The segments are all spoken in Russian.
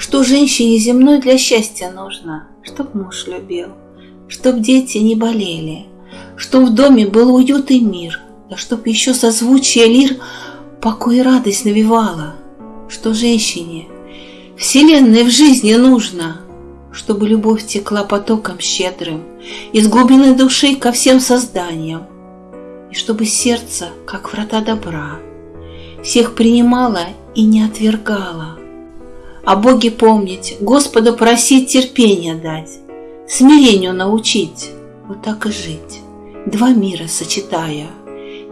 Что женщине земной для счастья нужно? Чтоб муж любил, чтоб дети не болели, Чтоб в доме был уют и мир, Да чтоб еще созвучие лир Покой и радость навевала. Что женщине вселенной в жизни нужно, Чтобы любовь текла потоком щедрым Из глубины души ко всем созданиям, И чтобы сердце, как врата добра, Всех принимала и не отвергала. О Боге помнить, Господа просить терпения дать, Смирению научить, вот так и жить, Два мира сочетая,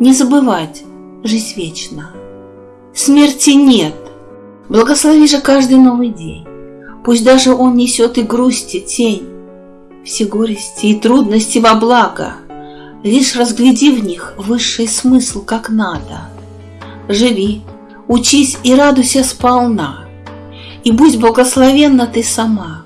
Не забывать, жизнь вечна. Смерти нет, благослови же каждый новый день, Пусть даже он несет и грусти тень, Все горести и трудности во благо, Лишь разгляди в них высший смысл как надо. Живи, учись и радуйся сполна, И будь благословенна ты сама,